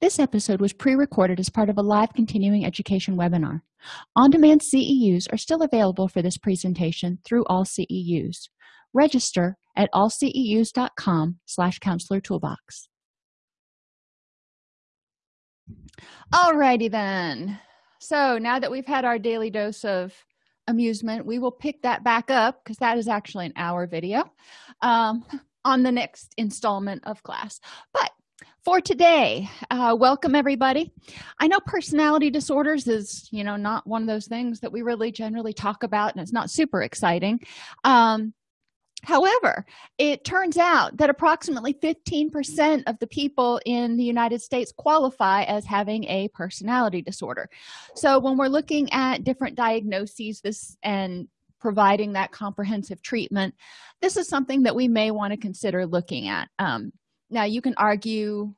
this episode was pre-recorded as part of a live continuing education webinar. On-demand ceus are still available for this presentation through all ceus register at allceus.com slash counselor toolbox. Alrighty then. So now that we've had our daily dose of amusement we will pick that back up because that is actually an hour video um, on the next installment of class. But for today. Uh, welcome everybody. I know personality disorders is you know not one of those things that we really generally talk about and it's not super exciting. Um, however it turns out that approximately 15 percent of the people in the united states qualify as having a personality disorder. So when we're looking at different diagnoses this and providing that comprehensive treatment this is something that we may want to consider looking at. Um, now you can argue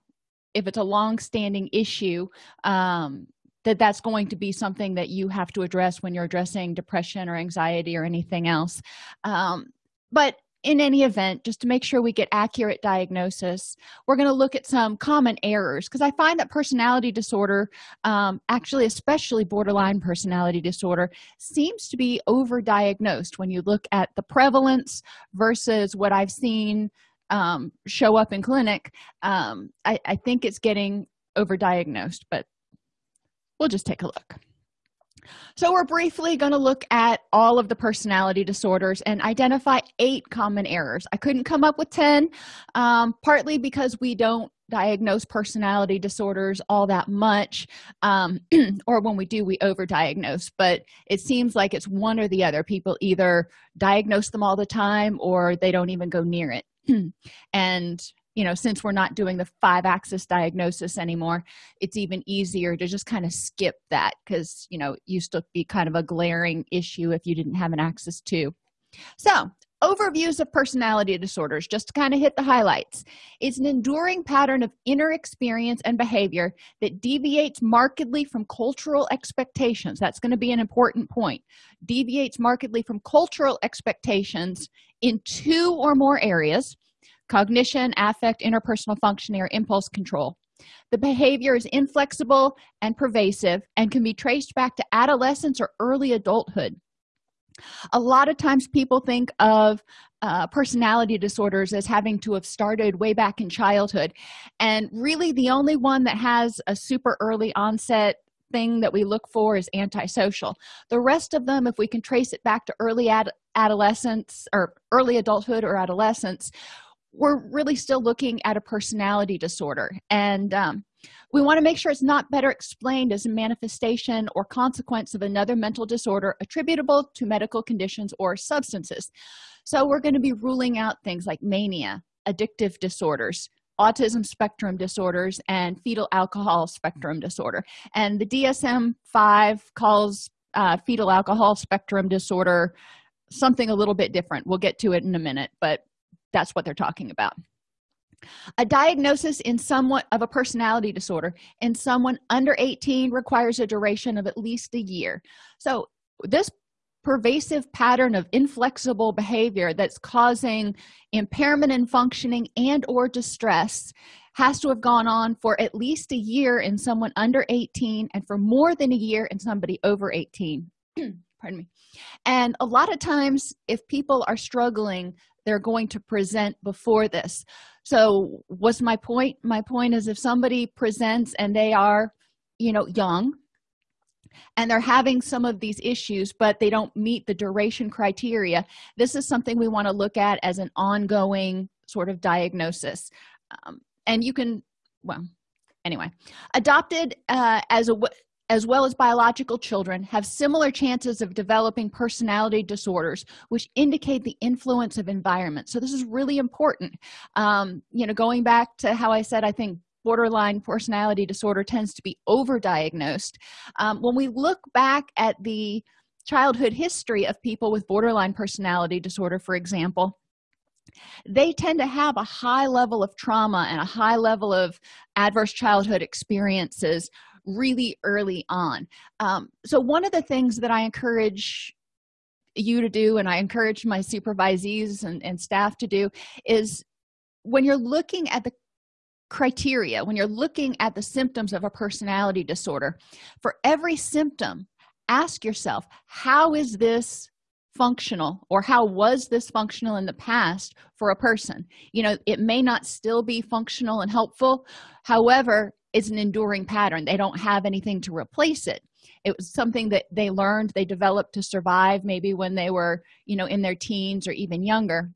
if it's a long-standing issue um, that that's going to be something that you have to address when you're addressing depression or anxiety or anything else. Um, but in any event just to make sure we get accurate diagnosis we're going to look at some common errors because i find that personality disorder um, actually especially borderline personality disorder seems to be overdiagnosed when you look at the prevalence versus what i've seen um, show up in clinic um, I, I think it's getting overdiagnosed but we'll just take a look. So we're briefly going to look at all of the personality disorders and identify eight common errors. I couldn't come up with 10 um, partly because we don't diagnose personality disorders all that much um, or when we do we overdiagnose but it seems like it's one or the other. People either diagnose them all the time or they don't even go near it and you know since we're not doing the five axis diagnosis anymore it's even easier to just kind of skip that because you know used to be kind of a glaring issue if you didn't have an axis two so overviews of personality disorders just to kind of hit the highlights. It's an enduring pattern of inner experience and behavior that deviates markedly from cultural expectations. That's going to be an important point. Deviates markedly from cultural expectations in two or more areas cognition affect interpersonal functioning or impulse control. The behavior is inflexible and pervasive and can be traced back to adolescence or early adulthood. A lot of times people think of uh, personality disorders as having to have started way back in childhood. And really the only one that has a super early onset thing that we look for is antisocial. The rest of them if we can trace it back to early ad adolescence or early adulthood or adolescence we're really still looking at a personality disorder. And um, we want to make sure it's not better explained as a manifestation or consequence of another mental disorder attributable to medical conditions or substances. So we're going to be ruling out things like mania addictive disorders autism spectrum disorders and fetal alcohol spectrum disorder. And the dsm-5 calls uh, fetal alcohol spectrum disorder something a little bit different. We'll get to it in a minute but that's what they're talking about. A diagnosis in somewhat of a personality disorder in someone under 18 requires a duration of at least a year. So this pervasive pattern of inflexible behavior that's causing impairment in functioning and or distress has to have gone on for at least a year in someone under 18 and for more than a year in somebody over 18 pardon me. And a lot of times if people are struggling they're going to present before this. So what's my point? My point is if somebody presents and they are you know young and they're having some of these issues but they don't meet the duration criteria this is something we want to look at as an ongoing sort of diagnosis. Um, and you can well anyway. Adopted uh, as a as well as biological children have similar chances of developing personality disorders which indicate the influence of environment. So this is really important. Um, you know going back to how i said i think borderline personality disorder tends to be overdiagnosed. Um, when we look back at the childhood history of people with borderline personality disorder for example they tend to have a high level of trauma and a high level of adverse childhood experiences really early on. Um, so one of the things that i encourage you to do and i encourage my supervisees and, and staff to do is when you're looking at the criteria when you're looking at the symptoms of a personality disorder for every symptom ask yourself how is this functional or how was this functional in the past for a person? You know it may not still be functional and helpful. However it's an enduring pattern. They don't have anything to replace it. It was something that they learned they developed to survive maybe when they were you know in their teens or even younger.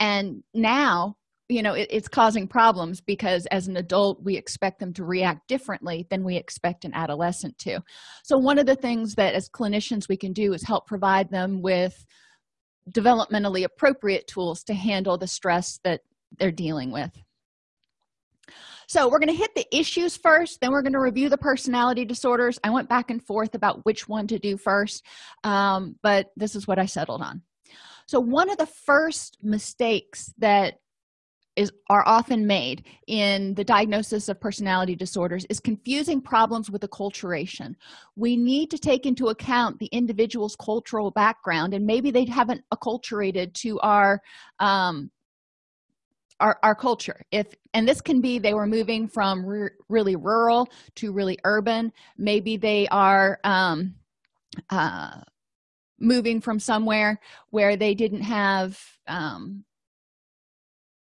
And now you know it, it's causing problems because as an adult we expect them to react differently than we expect an adolescent to. So one of the things that as clinicians we can do is help provide them with developmentally appropriate tools to handle the stress that they're dealing with. So we're going to hit the issues first then we're going to review the personality disorders. I went back and forth about which one to do first um, but this is what i settled on. So one of the first mistakes that is are often made in the diagnosis of personality disorders is confusing problems with acculturation. We need to take into account the individual's cultural background and maybe they haven't acculturated to our um, our, our culture. If and this can be they were moving from re really rural to really urban. Maybe they are um uh moving from somewhere where they didn't have um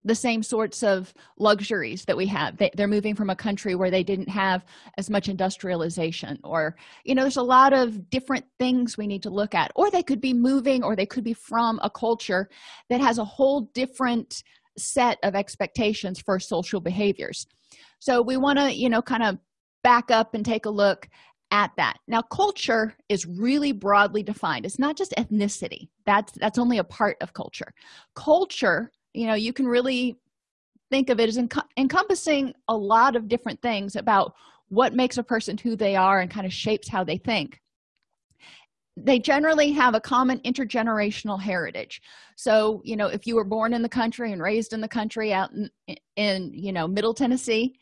the same sorts of luxuries that we have. They, are moving from a country where they didn't have as much industrialization or you know there's a lot of different things we need to look at. Or they could be moving or they could be from a culture that has a whole different set of expectations for social behaviors. So we want to you know kind of back up and take a look at that. Now culture is really broadly defined. It's not just ethnicity. That's that's only a part of culture. Culture you know you can really think of it as enc encompassing a lot of different things about what makes a person who they are and kind of shapes how they think. They generally have a common intergenerational heritage. So you know if you were born in the country and raised in the country out in, in you know middle tennessee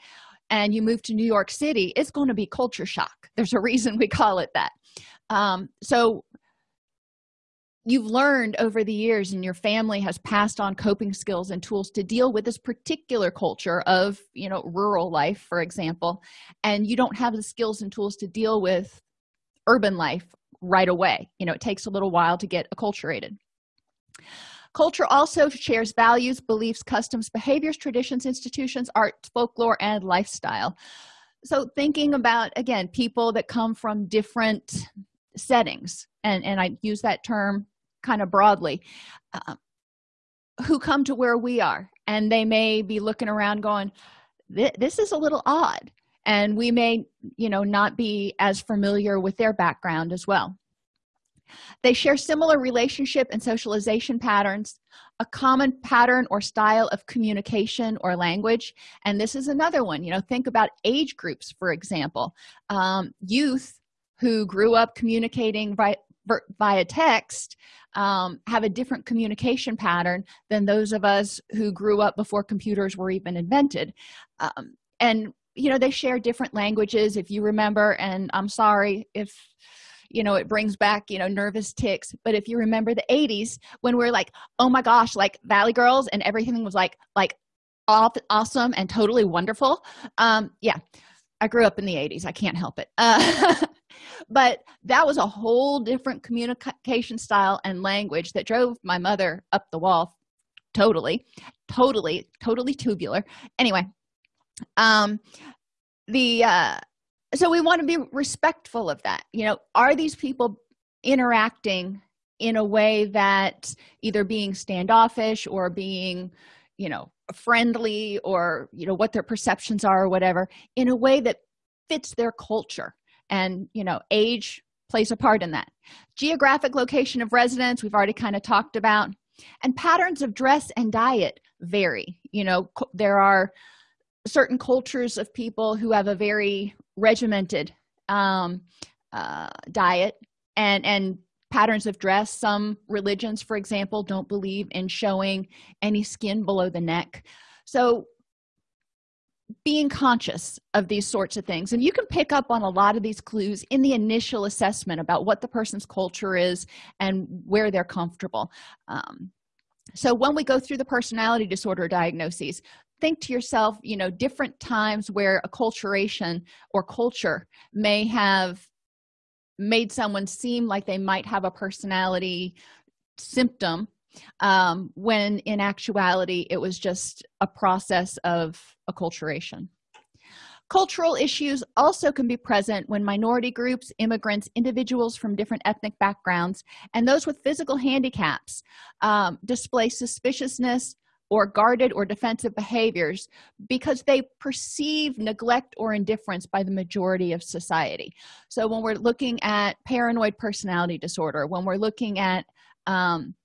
and you move to new york city it's going to be culture shock. There's a reason we call it that. Um, so you've learned over the years and your family has passed on coping skills and tools to deal with this particular culture of you know rural life for example and you don't have the skills and tools to deal with urban life right away. You know it takes a little while to get acculturated. Culture also shares values beliefs customs behaviors traditions institutions art folklore and lifestyle. So thinking about again people that come from different settings and and i use that term kind of broadly uh, who come to where we are. And they may be looking around going this is a little odd. And we may you know not be as familiar with their background as well. They share similar relationship and socialization patterns a common pattern or style of communication or language. And this is another one you know think about age groups for example. Um, youth who grew up communicating via, via text um, have a different communication pattern than those of us who grew up before computers were even invented. Um, and you know they share different languages if you remember and i'm sorry if you know it brings back you know nervous tics but if you remember the 80s when we are like oh my gosh like valley girls and everything was like like awesome and totally wonderful um yeah i grew up in the 80s i can't help it. uh, but that was a whole different communication style and language that drove my mother up the wall totally totally totally tubular. Anyway um the uh so we want to be respectful of that. You know are these people interacting in a way that either being standoffish or being you know friendly or you know what their perceptions are or whatever in a way that fits their culture and you know age plays a part in that. Geographic location of residence we've already kind of talked about. And patterns of dress and diet vary. You know there are certain cultures of people who have a very regimented um, uh, diet and and patterns of dress. Some religions for example don't believe in showing any skin below the neck. So being conscious of these sorts of things. And you can pick up on a lot of these clues in the initial assessment about what the person's culture is and where they're comfortable. Um, so when we go through the personality disorder diagnoses think to yourself you know different times where acculturation or culture may have made someone seem like they might have a personality symptom um, when in actuality it was just a process of acculturation. Cultural issues also can be present when minority groups immigrants individuals from different ethnic backgrounds and those with physical handicaps um, display suspiciousness or guarded or defensive behaviors because they perceive neglect or indifference by the majority of society. So when we're looking at paranoid personality disorder when we're looking at um,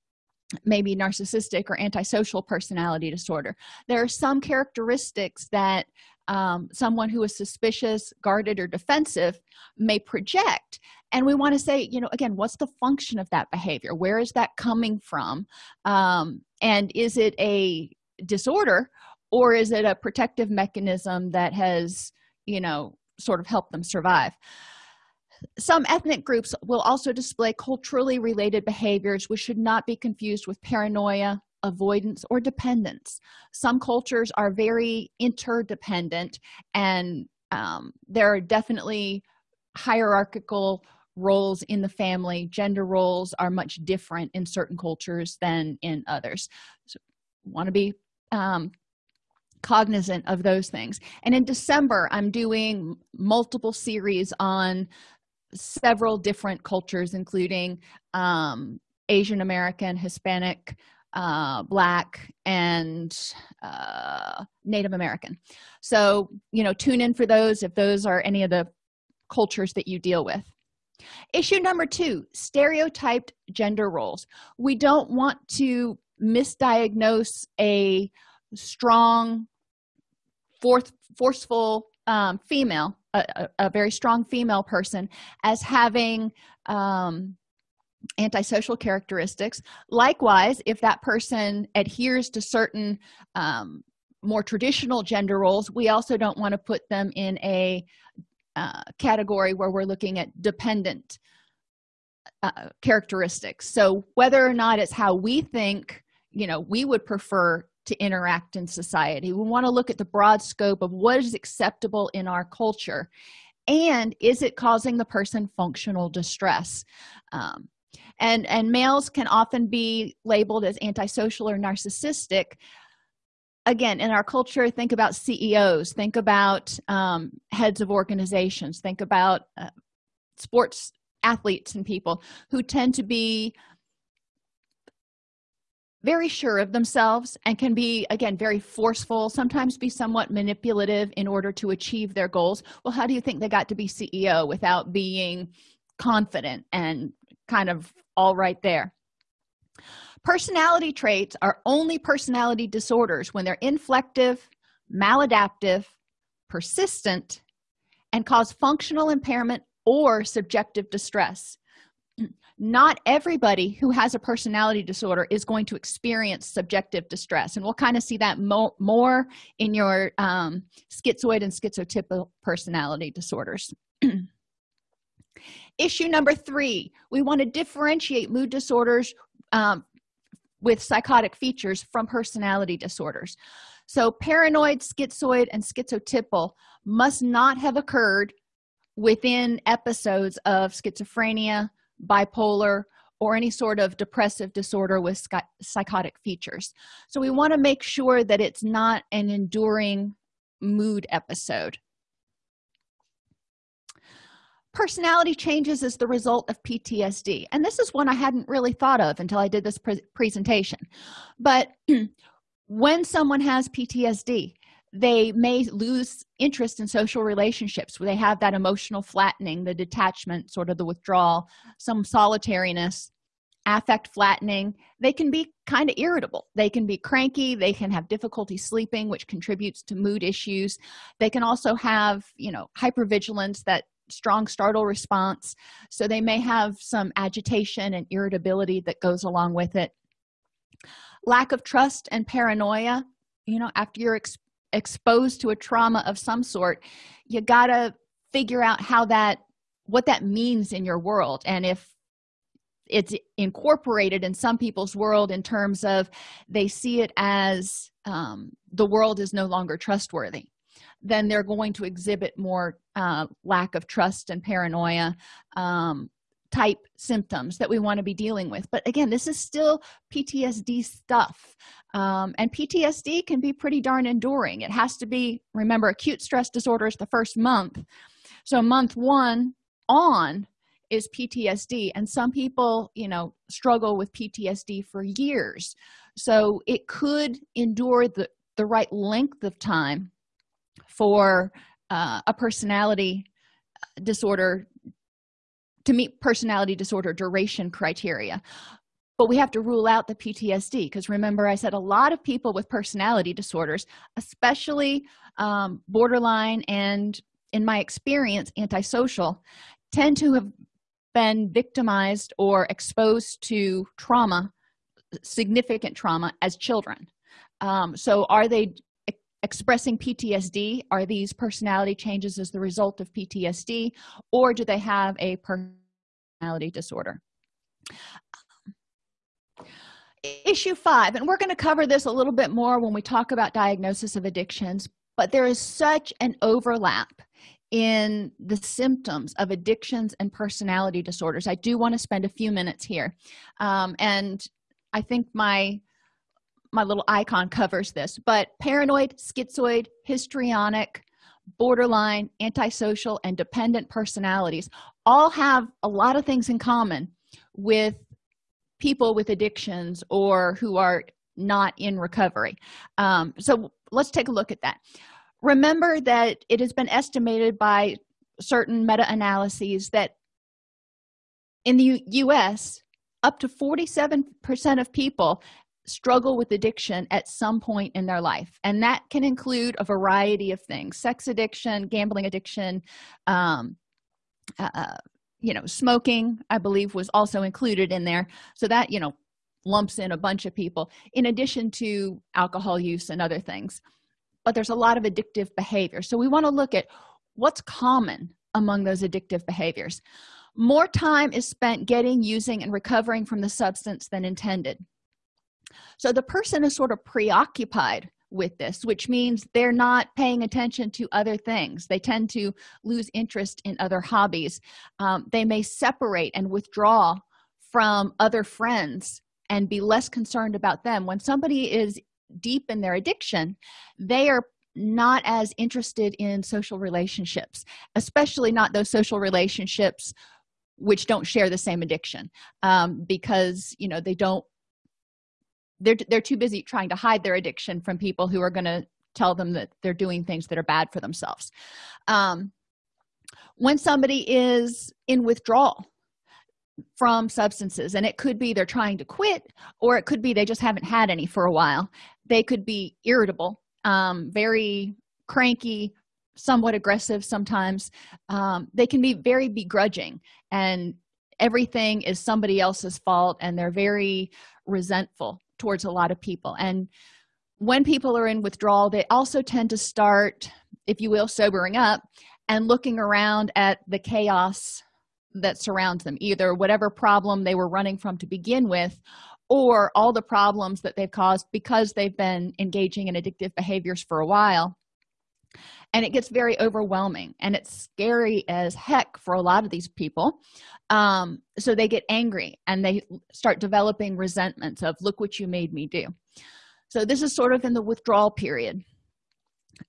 maybe narcissistic or antisocial personality disorder. There are some characteristics that um, someone who is suspicious guarded or defensive may project. And we want to say you know again what's the function of that behavior? Where is that coming from? Um, and is it a disorder or is it a protective mechanism that has you know sort of helped them survive some ethnic groups will also display culturally related behaviors which should not be confused with paranoia avoidance or dependence. Some cultures are very interdependent and um, there are definitely hierarchical roles in the family. Gender roles are much different in certain cultures than in others. So want to be um, cognizant of those things. And in december i'm doing multiple series on several different cultures including um, asian american hispanic uh, black and uh, native american. So you know tune in for those if those are any of the cultures that you deal with. Issue number two stereotyped gender roles. We don't want to misdiagnose a strong forth, forceful um, female a, a, very strong female person as having um, antisocial characteristics. Likewise if that person adheres to certain um, more traditional gender roles we also don't want to put them in a uh, category where we're looking at dependent uh, characteristics. So whether or not it's how we think you know we would prefer to interact in society. We want to look at the broad scope of what is acceptable in our culture and is it causing the person functional distress? Um, and and males can often be labeled as antisocial or narcissistic. Again in our culture think about ceos think about um, heads of organizations think about uh, sports athletes and people who tend to be very sure of themselves and can be again very forceful sometimes be somewhat manipulative in order to achieve their goals. Well how do you think they got to be ceo without being confident and kind of all right there? Personality traits are only personality disorders when they're inflective maladaptive persistent and cause functional impairment or subjective distress not everybody who has a personality disorder is going to experience subjective distress. And we'll kind of see that mo more in your um, schizoid and schizotypal personality disorders. Issue number three we want to differentiate mood disorders um, with psychotic features from personality disorders. So paranoid schizoid and schizotypal must not have occurred within episodes of schizophrenia bipolar or any sort of depressive disorder with psychotic features. So we want to make sure that it's not an enduring mood episode. Personality changes as the result of ptsd and this is one i hadn't really thought of until i did this pre presentation. But when someone has ptsd they may lose interest in social relationships where they have that emotional flattening the detachment sort of the withdrawal some solitariness affect flattening. They can be kind of irritable. They can be cranky. They can have difficulty sleeping which contributes to mood issues. They can also have you know hypervigilance that strong startle response. So they may have some agitation and irritability that goes along with it. Lack of trust and paranoia. You know after you're exposed to a trauma of some sort you gotta figure out how that what that means in your world. And if it's incorporated in some people's world in terms of they see it as um, the world is no longer trustworthy then they're going to exhibit more uh, lack of trust and paranoia um, type symptoms that we want to be dealing with. But again this is still ptsd stuff. Um, and ptsd can be pretty darn enduring. It has to be remember acute stress disorder is the first month. So month one on is ptsd and some people you know struggle with ptsd for years. So it could endure the the right length of time for uh, a personality disorder to meet personality disorder duration criteria. But we have to rule out the ptsd because remember i said a lot of people with personality disorders especially um, borderline and in my experience antisocial tend to have been victimized or exposed to trauma significant trauma as children. Um, so are they expressing ptsd are these personality changes as the result of ptsd or do they have a personality disorder? Issue five and we're going to cover this a little bit more when we talk about diagnosis of addictions but there is such an overlap in the symptoms of addictions and personality disorders. I do want to spend a few minutes here. Um, and i think my my little icon covers this but paranoid schizoid histrionic borderline antisocial and dependent personalities all have a lot of things in common with people with addictions or who are not in recovery. Um, so let's take a look at that. Remember that it has been estimated by certain meta-analyses that in the u.s up to 47 percent of people struggle with addiction at some point in their life. And that can include a variety of things sex addiction gambling addiction um, uh, uh, you know smoking i believe was also included in there. So that you know lumps in a bunch of people in addition to alcohol use and other things. But there's a lot of addictive behavior. So we want to look at what's common among those addictive behaviors. More time is spent getting using and recovering from the substance than intended so the person is sort of preoccupied with this which means they're not paying attention to other things. They tend to lose interest in other hobbies. Um, they may separate and withdraw from other friends and be less concerned about them. When somebody is deep in their addiction they are not as interested in social relationships especially not those social relationships which don't share the same addiction um, because you know they don't they're they're too busy trying to hide their addiction from people who are going to tell them that they're doing things that are bad for themselves. Um, when somebody is in withdrawal from substances and it could be they're trying to quit or it could be they just haven't had any for a while they could be irritable um, very cranky somewhat aggressive sometimes. Um, they can be very begrudging and everything is somebody else's fault and they're very resentful towards a lot of people. And when people are in withdrawal they also tend to start if you will sobering up and looking around at the chaos that surrounds them either whatever problem they were running from to begin with or all the problems that they've caused because they've been engaging in addictive behaviors for a while and it gets very overwhelming and it's scary as heck for a lot of these people. Um, so they get angry and they start developing resentments of look what you made me do. So this is sort of in the withdrawal period.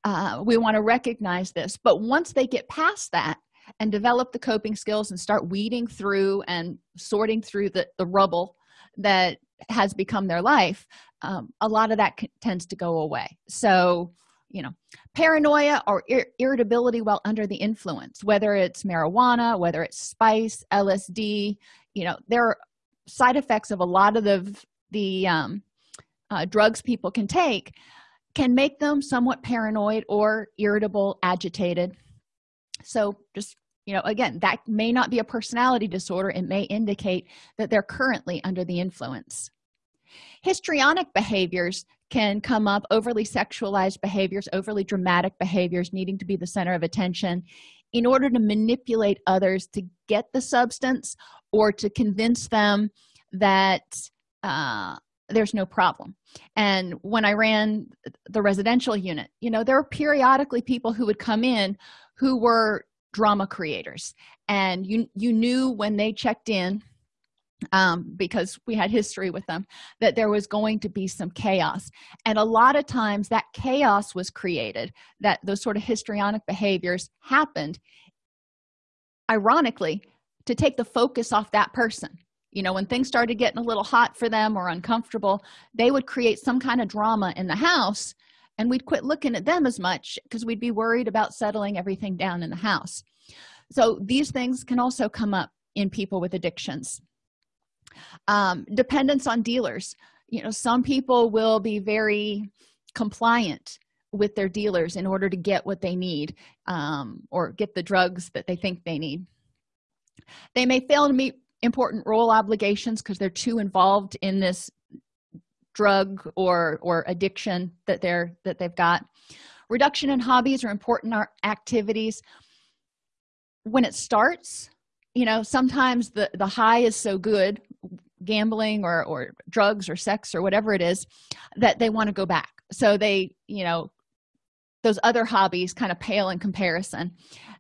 Uh, we want to recognize this but once they get past that and develop the coping skills and start weeding through and sorting through the, the rubble that has become their life um, a lot of that tends to go away. So you know paranoia or ir irritability while under the influence whether it's marijuana whether it's spice lsd you know there are side effects of a lot of the the um, uh, drugs people can take can make them somewhat paranoid or irritable agitated. So just you know again that may not be a personality disorder. It may indicate that they're currently under the influence. Histrionic behaviors can come up overly sexualized behaviors overly dramatic behaviors needing to be the center of attention in order to manipulate others to get the substance or to convince them that uh, there's no problem. And when i ran the residential unit you know there were periodically people who would come in who were drama creators. And you you knew when they checked in um, because we had history with them that there was going to be some chaos. And a lot of times that chaos was created that those sort of histrionic behaviors happened ironically to take the focus off that person. You know when things started getting a little hot for them or uncomfortable they would create some kind of drama in the house and we'd quit looking at them as much because we'd be worried about settling everything down in the house. So these things can also come up in people with addictions um, dependence on dealers. You know some people will be very compliant with their dealers in order to get what they need um, or get the drugs that they think they need. They may fail to meet important role obligations because they're too involved in this drug or or addiction that they're that they've got. Reduction in hobbies or important activities. When it starts you know sometimes the the high is so good gambling or or drugs or sex or whatever it is that they want to go back. So they you know those other hobbies kind of pale in comparison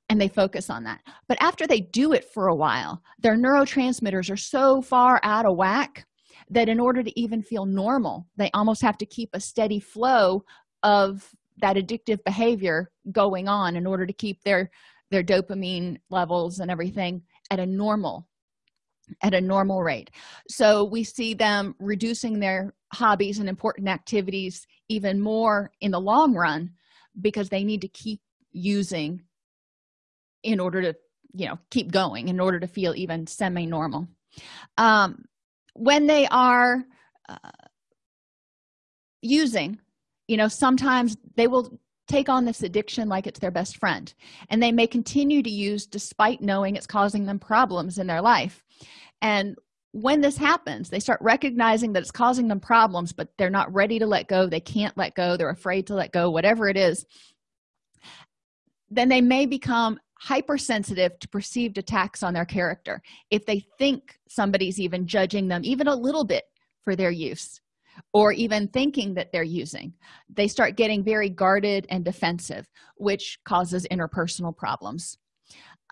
and they focus on that. But after they do it for a while their neurotransmitters are so far out of whack that in order to even feel normal they almost have to keep a steady flow of that addictive behavior going on in order to keep their their dopamine levels and everything at a normal at a normal rate. So we see them reducing their hobbies and important activities even more in the long run because they need to keep using in order to you know keep going in order to feel even semi-normal. Um, when they are uh, using you know sometimes they will take on this addiction like it's their best friend. And they may continue to use despite knowing it's causing them problems in their life. And when this happens they start recognizing that it's causing them problems but they're not ready to let go. They can't let go. They're afraid to let go whatever it is. Then they may become hypersensitive to perceived attacks on their character if they think somebody's even judging them even a little bit for their use or even thinking that they're using they start getting very guarded and defensive which causes interpersonal problems.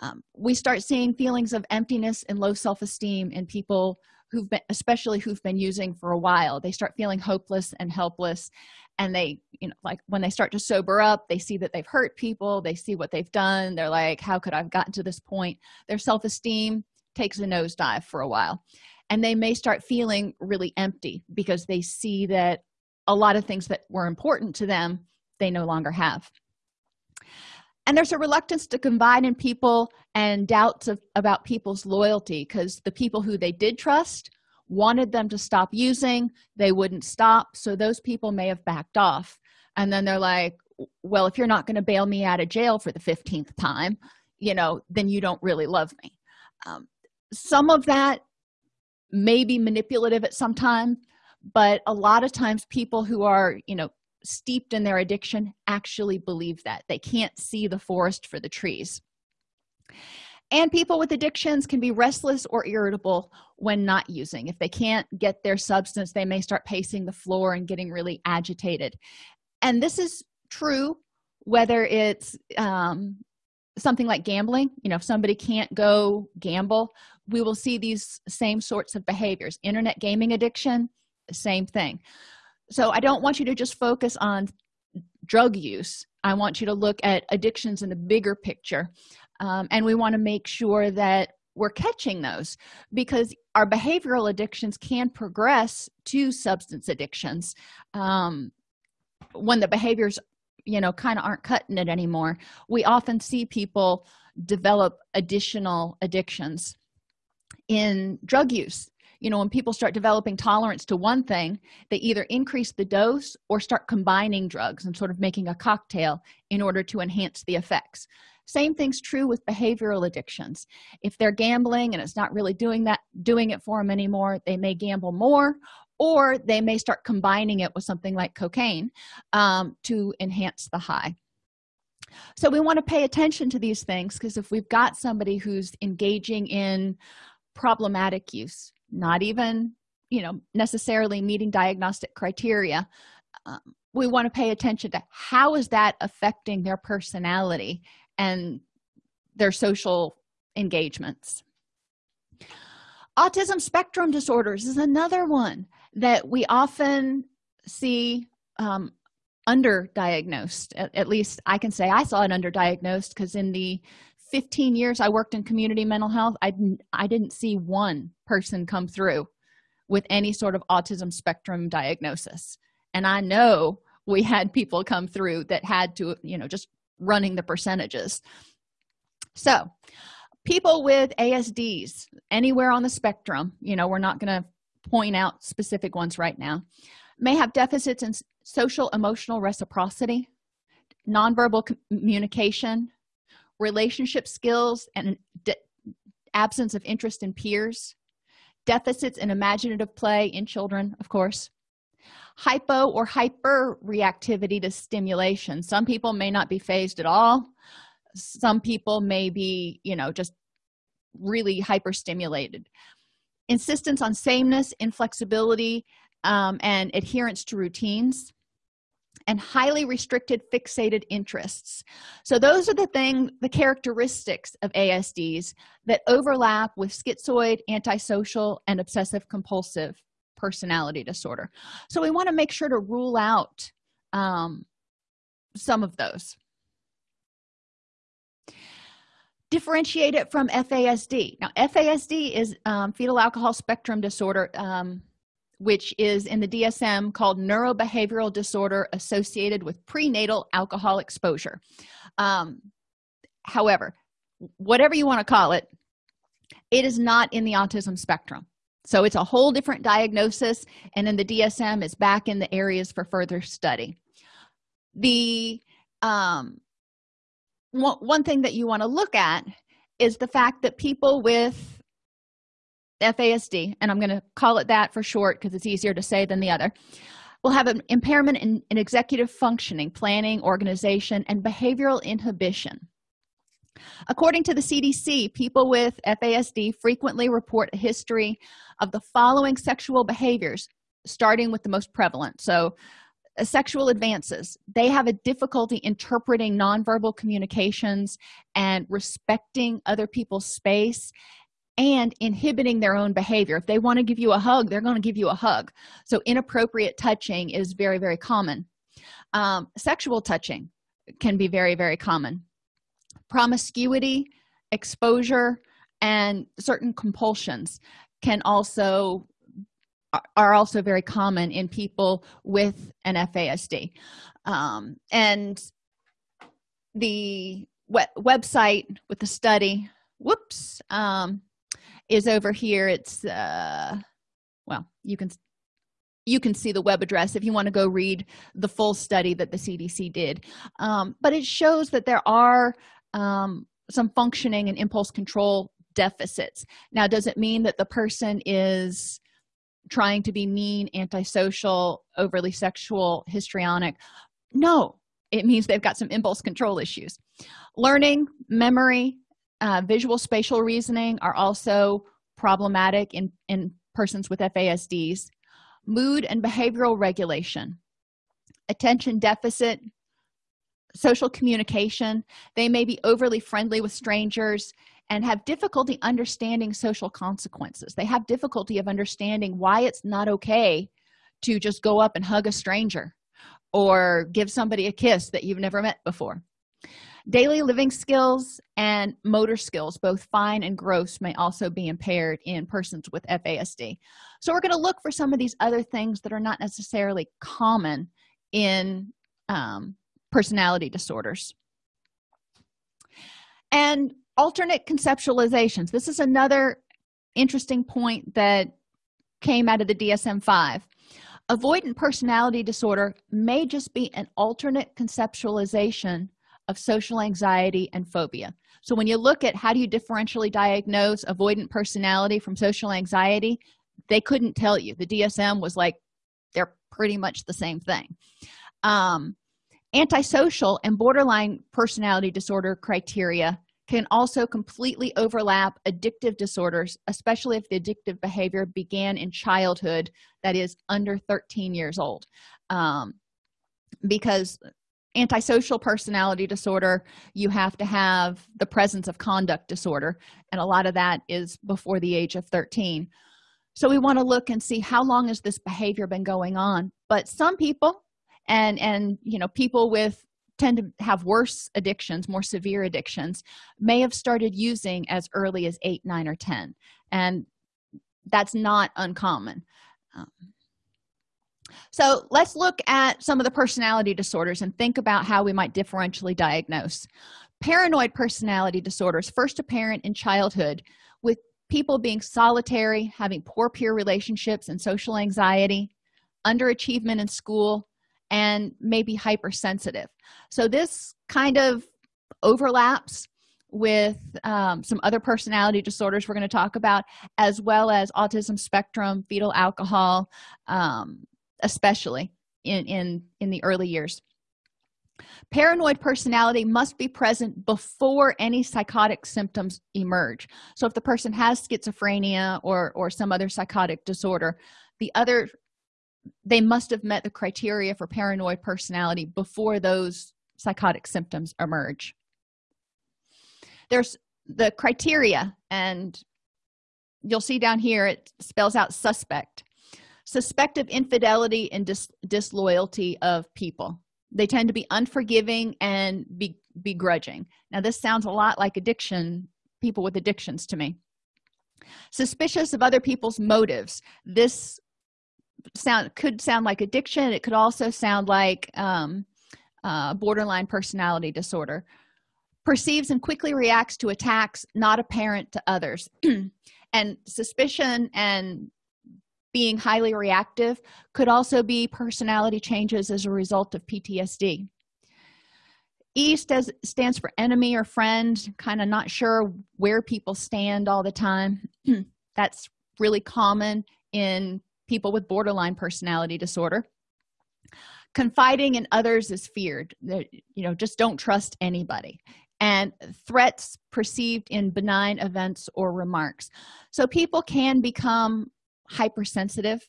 Um, we start seeing feelings of emptiness and low self-esteem in people who've been especially who've been using for a while. They start feeling hopeless and helpless and they you know like when they start to sober up they see that they've hurt people they see what they've done they're like how could i've gotten to this point? Their self-esteem takes a nosedive for a while and they may start feeling really empty because they see that a lot of things that were important to them they no longer have. And there's a reluctance to confide in people and doubts of, about people's loyalty because the people who they did trust wanted them to stop using they wouldn't stop so those people may have backed off. And then they're like well if you're not going to bail me out of jail for the 15th time you know then you don't really love me. Um, some of that may be manipulative at some time but a lot of times people who are you know steeped in their addiction actually believe that. They can't see the forest for the trees. And people with addictions can be restless or irritable when not using. If they can't get their substance they may start pacing the floor and getting really agitated. And this is true whether it's um, something like gambling you know if somebody can't go gamble we will see these same sorts of behaviors. Internet gaming addiction same thing. So i don't want you to just focus on drug use. I want you to look at addictions in the bigger picture. Um, and we want to make sure that we're catching those because our behavioral addictions can progress to substance addictions um, when the behaviors you know kind of aren't cutting it anymore. We often see people develop additional addictions in drug use. You know when people start developing tolerance to one thing they either increase the dose or start combining drugs and sort of making a cocktail in order to enhance the effects. Same thing's true with behavioral addictions. If they're gambling and it's not really doing that doing it for them anymore they may gamble more or they may start combining it with something like cocaine um, to enhance the high. So we want to pay attention to these things because if we've got somebody who's engaging in problematic use not even you know necessarily meeting diagnostic criteria um, we want to pay attention to how is that affecting their personality and their social engagements. Autism spectrum disorders is another one that we often see um, underdiagnosed. At, at least i can say i saw it underdiagnosed because in the 15 years i worked in community mental health i didn't i didn't see one person come through with any sort of autism spectrum diagnosis. And i know we had people come through that had to you know just running the percentages. So people with asds anywhere on the spectrum you know we're not going to point out specific ones right now. May have deficits in social emotional reciprocity nonverbal communication relationship skills and absence of interest in peers deficits in imaginative play in children of course hypo or hyper reactivity to stimulation. Some people may not be fazed at all. Some people may be you know just really hyper stimulated insistence on sameness inflexibility um, and adherence to routines and highly restricted fixated interests. So those are the thing the characteristics of asds that overlap with schizoid antisocial and obsessive compulsive personality disorder. So we want to make sure to rule out um, some of those differentiate it from fasd now fasd is um, fetal alcohol spectrum disorder um, which is in the dsm called neurobehavioral disorder associated with prenatal alcohol exposure. Um, however whatever you want to call it it is not in the autism spectrum. So it's a whole different diagnosis and in the dsm it's back in the areas for further study. The um, one, thing that you want to look at is the fact that people with fasd and i'm going to call it that for short because it's easier to say than the other will have an impairment in, in executive functioning planning organization and behavioral inhibition. According to the cdc people with fasd frequently report a history of the following sexual behaviors starting with the most prevalent. So sexual advances. They have a difficulty interpreting nonverbal communications and respecting other people's space and inhibiting their own behavior. If they want to give you a hug they're going to give you a hug. So inappropriate touching is very very common. Um, sexual touching can be very very common. Promiscuity exposure and certain compulsions can also are also very common in people with an fasd um, and the website with the study whoops um, is over here. It's uh well you can you can see the web address if you want to go read the full study that the cdc did. Um, but it shows that there are um, some functioning and impulse control deficits. Now does it mean that the person is trying to be mean antisocial overly sexual histrionic. No it means they've got some impulse control issues. Learning memory uh, visual spatial reasoning are also problematic in in persons with fasds mood and behavioral regulation attention deficit social communication. They may be overly friendly with strangers and have difficulty understanding social consequences. They have difficulty of understanding why it's not okay to just go up and hug a stranger or give somebody a kiss that you've never met before. Daily living skills and motor skills both fine and gross may also be impaired in persons with fasd so we're going to look for some of these other things that are not necessarily common in um, personality disorders. And alternate conceptualizations. This is another interesting point that came out of the dsm-5 avoidant personality disorder may just be an alternate conceptualization of social anxiety and phobia. So when you look at how do you differentially diagnose avoidant personality from social anxiety they couldn't tell you. The dsm was like they're pretty much the same thing. Um, antisocial and borderline personality disorder criteria can also completely overlap addictive disorders especially if the addictive behavior began in childhood that is under 13 years old. Um, because antisocial personality disorder you have to have the presence of conduct disorder and a lot of that is before the age of 13 so we want to look and see how long has this behavior been going on. But some people and and you know people with tend to have worse addictions more severe addictions may have started using as early as 8 9 or 10 and that's not uncommon. Um, so let's look at some of the personality disorders and think about how we might differentially diagnose. Paranoid personality disorders first apparent in childhood with people being solitary having poor peer relationships and social anxiety underachievement in school and maybe hypersensitive. So this kind of overlaps with um, some other personality disorders we're going to talk about as well as autism spectrum fetal alcohol um, especially in in in the early years. Paranoid personality must be present before any psychotic symptoms emerge. So if the person has schizophrenia or or some other psychotic disorder the other they must have met the criteria for paranoid personality before those psychotic symptoms emerge. There's the criteria and you'll see down here it spells out suspect. Suspect of infidelity and dis disloyalty of people. They tend to be unforgiving and be begrudging. Now this sounds a lot like addiction people with addictions to me. Suspicious of other people's motives. This sound could sound like addiction. It could also sound like um, uh, borderline personality disorder. Perceives and quickly reacts to attacks not apparent to others. And suspicion and being highly reactive could also be personality changes as a result of ptsd e stands, stands for enemy or friend kind of not sure where people stand all the time. That's really common in people with borderline personality disorder. Confiding in others is feared. That you know just don't trust anybody. And threats perceived in benign events or remarks. So people can become hypersensitive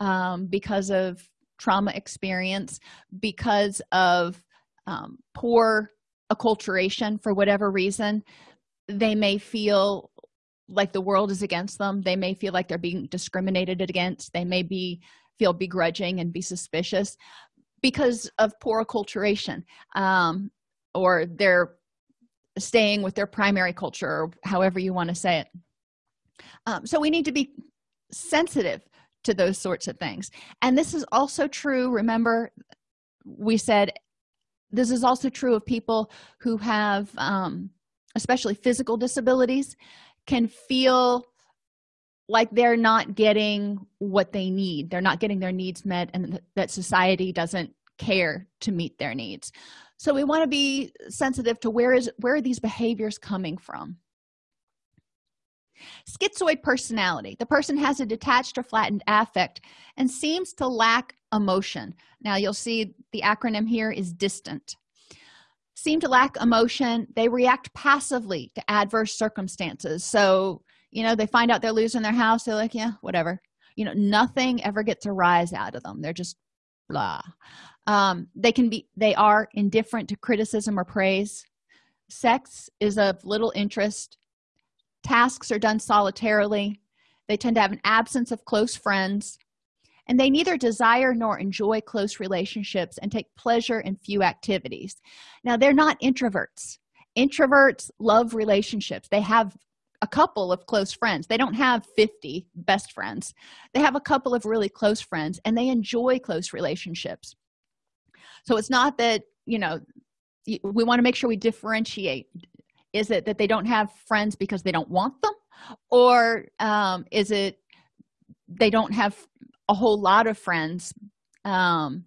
um, because of trauma experience because of um, poor acculturation for whatever reason. They may feel like the world is against them. They may feel like they're being discriminated against. They may be feel begrudging and be suspicious because of poor acculturation um, or they're staying with their primary culture or however you want to say it. Um, so we need to be sensitive to those sorts of things. And this is also true remember we said this is also true of people who have um, especially physical disabilities can feel like they're not getting what they need. They're not getting their needs met and that society doesn't care to meet their needs. So we want to be sensitive to where is where are these behaviors coming from? Schizoid personality. The person has a detached or flattened affect and seems to lack emotion. Now you'll see the acronym here is distant seem to lack emotion. They react passively to adverse circumstances. So you know they find out they're losing their house. They're like yeah whatever. You know nothing ever gets a rise out of them. They're just blah. Um, they can be they are indifferent to criticism or praise. Sex is of little interest. Tasks are done solitarily. They tend to have an absence of close friends and they neither desire nor enjoy close relationships and take pleasure in few activities. Now they're not introverts. Introverts love relationships. They have a couple of close friends. They don't have 50 best friends. They have a couple of really close friends and they enjoy close relationships. So it's not that you know we want to make sure we differentiate. Is it that they don't have friends because they don't want them? Or um, is it they don't have a whole lot of friends um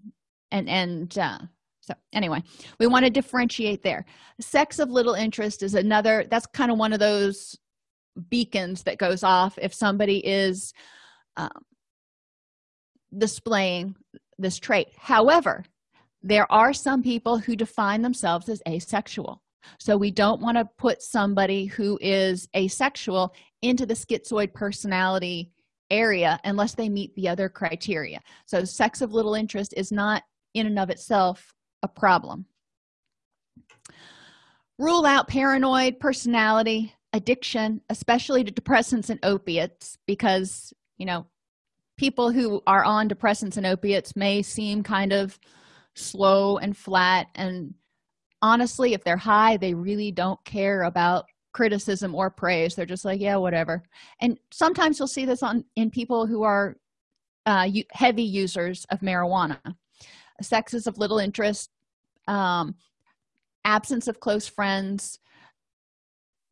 and and uh so anyway we want to differentiate there. Sex of little interest is another that's kind of one of those beacons that goes off if somebody is um, displaying this trait. However there are some people who define themselves as asexual. So we don't want to put somebody who is asexual into the schizoid personality area unless they meet the other criteria. So sex of little interest is not in and of itself a problem. Rule out paranoid personality addiction especially to depressants and opiates because you know people who are on depressants and opiates may seem kind of slow and flat. And honestly if they're high they really don't care about criticism or praise. They're just like yeah whatever. And sometimes you'll see this on in people who are uh, heavy users of marijuana. Sex is of little interest um, absence of close friends.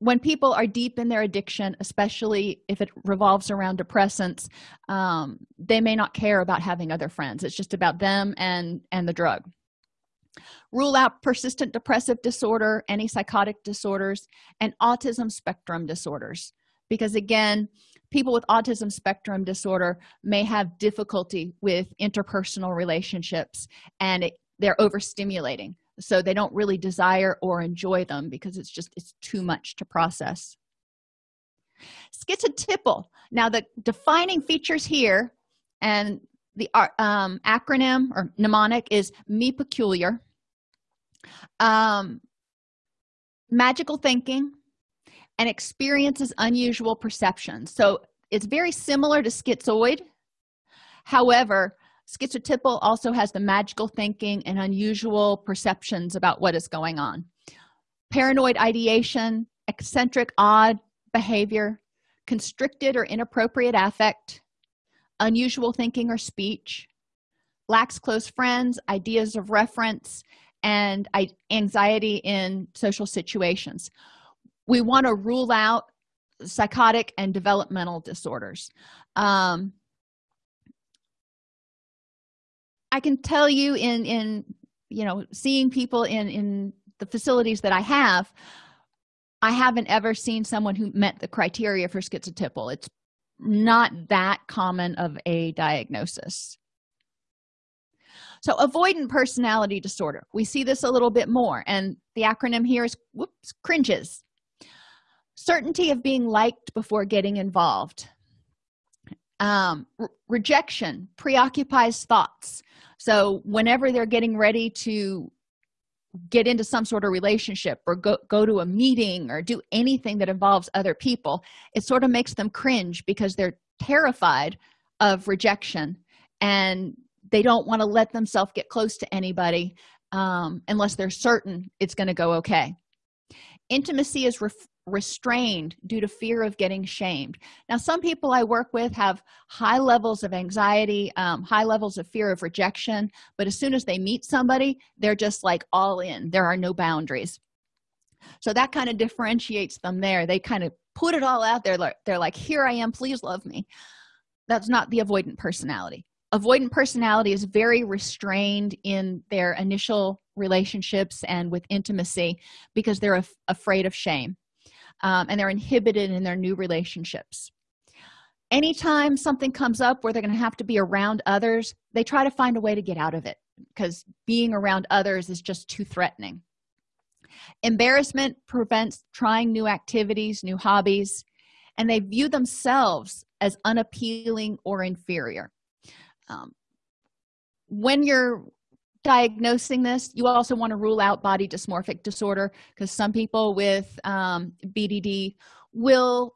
When people are deep in their addiction especially if it revolves around depressants um, they may not care about having other friends. It's just about them and and the drug rule out persistent depressive disorder any psychotic disorders and autism spectrum disorders. Because again people with autism spectrum disorder may have difficulty with interpersonal relationships and it, they're overstimulating. So they don't really desire or enjoy them because it's just it's too much to process. Schizotypal. Now the defining features here and the uh, um, acronym or mnemonic is me peculiar um, magical thinking and experiences unusual perceptions so it's very similar to schizoid. However schizotypal also has the magical thinking and unusual perceptions about what is going on. Paranoid ideation eccentric odd behavior constricted or inappropriate affect unusual thinking or speech lacks close friends ideas of reference and anxiety in social situations. We want to rule out psychotic and developmental disorders. Um, i can tell you in in you know seeing people in in the facilities that i have i haven't ever seen someone who met the criteria for schizotypal. It's not that common of a diagnosis so avoidant personality disorder. We see this a little bit more and the acronym here is whoops cringes. Certainty of being liked before getting involved. Um, rejection preoccupies thoughts. So whenever they're getting ready to get into some sort of relationship or go, go to a meeting or do anything that involves other people it sort of makes them cringe because they're terrified of rejection and they don't want to let themselves get close to anybody um, unless they're certain it's going to go okay. Intimacy is restrained due to fear of getting shamed. Now some people i work with have high levels of anxiety um, high levels of fear of rejection but as soon as they meet somebody they're just like all in. There are no boundaries. So that kind of differentiates them there. They kind of put it all out there they're like here i am please love me. That's not the avoidant personality avoidant personality is very restrained in their initial relationships and with intimacy because they're af afraid of shame um, and they're inhibited in their new relationships. Anytime something comes up where they're going to have to be around others they try to find a way to get out of it because being around others is just too threatening. Embarrassment prevents trying new activities new hobbies and they view themselves as unappealing or inferior um, when you're diagnosing this you also want to rule out body dysmorphic disorder because some people with um, bdd will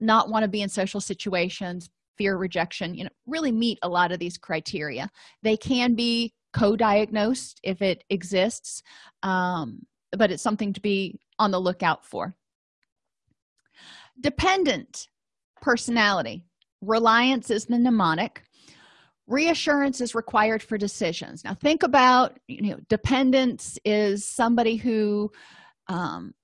not want to be in social situations fear rejection you know really meet a lot of these criteria. They can be co-diagnosed if it exists um, but it's something to be on the lookout for. Dependent personality. Reliance is the mnemonic reassurance is required for decisions. Now think about you know dependence is somebody who um,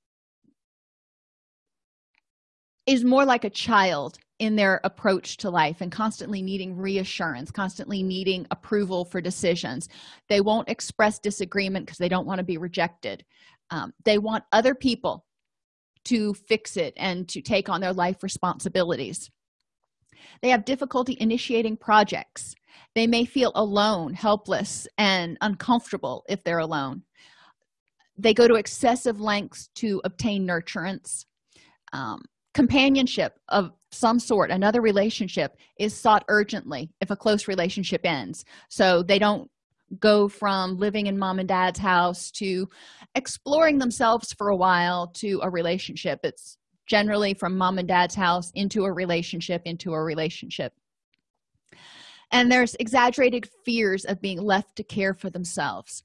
is more like a child in their approach to life and constantly needing reassurance constantly needing approval for decisions. They won't express disagreement because they don't want to be rejected. Um, they want other people to fix it and to take on their life responsibilities. They have difficulty initiating projects they may feel alone helpless and uncomfortable if they're alone. They go to excessive lengths to obtain nurturance. Um, companionship of some sort another relationship is sought urgently if a close relationship ends. So they don't go from living in mom and dad's house to exploring themselves for a while to a relationship. It's generally from mom and dad's house into a relationship into a relationship and there's exaggerated fears of being left to care for themselves.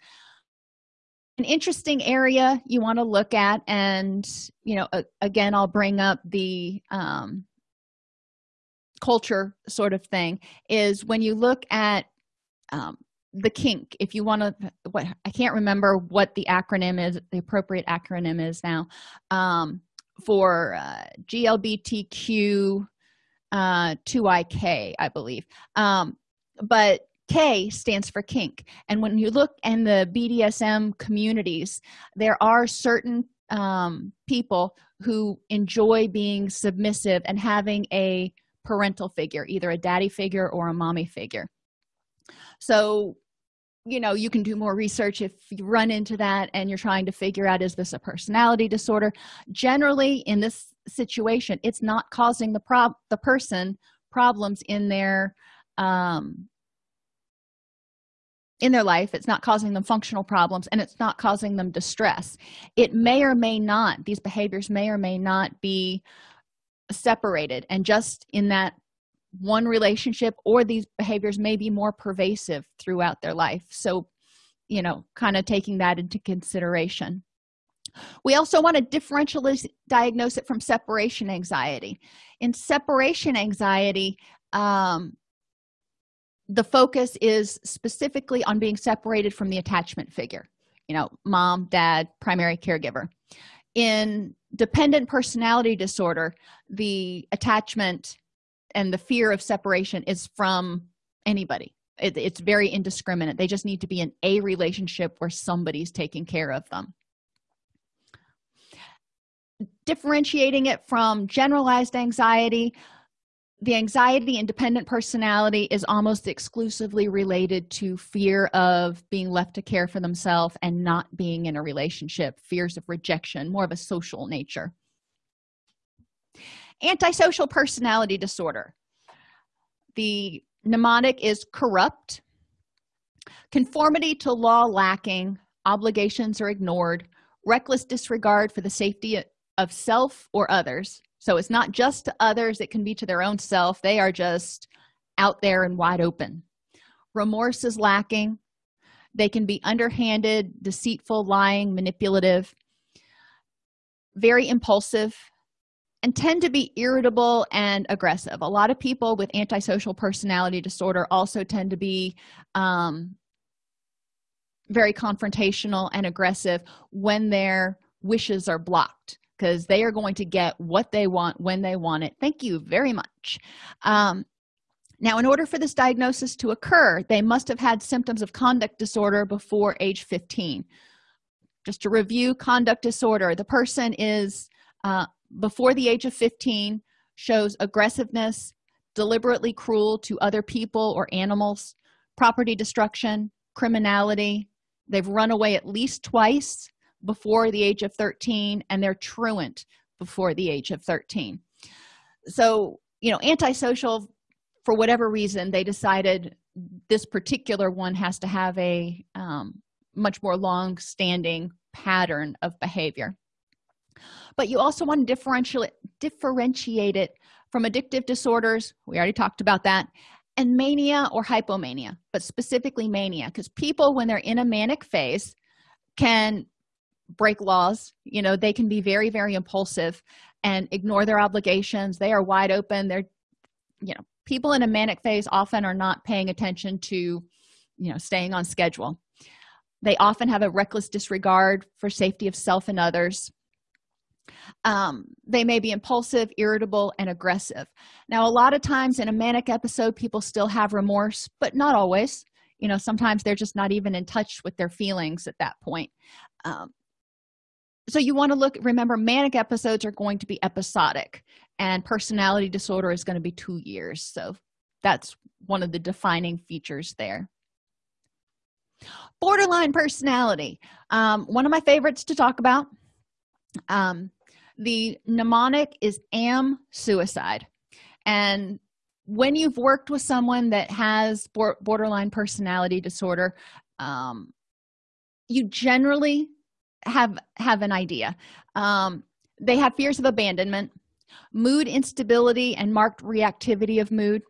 An interesting area you want to look at and you know again i'll bring up the um, culture sort of thing is when you look at um, the kink if you want to what i can't remember what the acronym is the appropriate acronym is now um, for uh, glbtq uh 2ik i believe. Um, but k stands for kink. And when you look in the bdsm communities there are certain um, people who enjoy being submissive and having a parental figure either a daddy figure or a mommy figure. So you know you can do more research if you run into that and you're trying to figure out is this a personality disorder? Generally in this situation it's not causing the prob the person problems in their um in their life. It's not causing them functional problems and it's not causing them distress. It may or may not these behaviors may or may not be separated. And just in that one relationship or these behaviors may be more pervasive throughout their life. So you know kind of taking that into consideration. We also want to differentially diagnose it from separation anxiety. In separation anxiety um, the focus is specifically on being separated from the attachment figure you know mom dad primary caregiver. In dependent personality disorder the attachment and the fear of separation is from anybody. It, it's very indiscriminate. They just need to be in a relationship where somebody's taking care of them. Differentiating it from generalized anxiety the anxiety independent personality is almost exclusively related to fear of being left to care for themselves and not being in a relationship fears of rejection more of a social nature antisocial personality disorder. The mnemonic is corrupt conformity to law lacking obligations are ignored reckless disregard for the safety of self or others. So it's not just to others it can be to their own self. They are just out there and wide open. Remorse is lacking. They can be underhanded deceitful lying manipulative very impulsive and tend to be irritable and aggressive. A lot of people with antisocial personality disorder also tend to be um, very confrontational and aggressive when their wishes are blocked because they are going to get what they want when they want it. Thank you very much. Um, now in order for this diagnosis to occur they must have had symptoms of conduct disorder before age 15 just to review conduct disorder the person is uh, before the age of 15 shows aggressiveness deliberately cruel to other people or animals property destruction criminality. They've run away at least twice before the age of 13 and they're truant before the age of 13 so you know antisocial for whatever reason they decided this particular one has to have a um, much more long-standing pattern of behavior but you also want to differentiate differentiate it from addictive disorders. We already talked about that. And mania or hypomania but specifically mania because people when they're in a manic phase can break laws. You know they can be very very impulsive and ignore their obligations. They are wide open. They're you know people in a manic phase often are not paying attention to you know staying on schedule. They often have a reckless disregard for safety of self and others um, they may be impulsive irritable and aggressive. Now a lot of times in a manic episode people still have remorse but not always. You know sometimes they're just not even in touch with their feelings at that point. Um, so you want to look remember manic episodes are going to be episodic and personality disorder is going to be two years. So that's one of the defining features there. Borderline personality. Um, one of my favorites to talk about um, the mnemonic is am suicide. And when you've worked with someone that has borderline personality disorder um, you generally have have an idea. Um, they have fears of abandonment mood instability and marked reactivity of mood.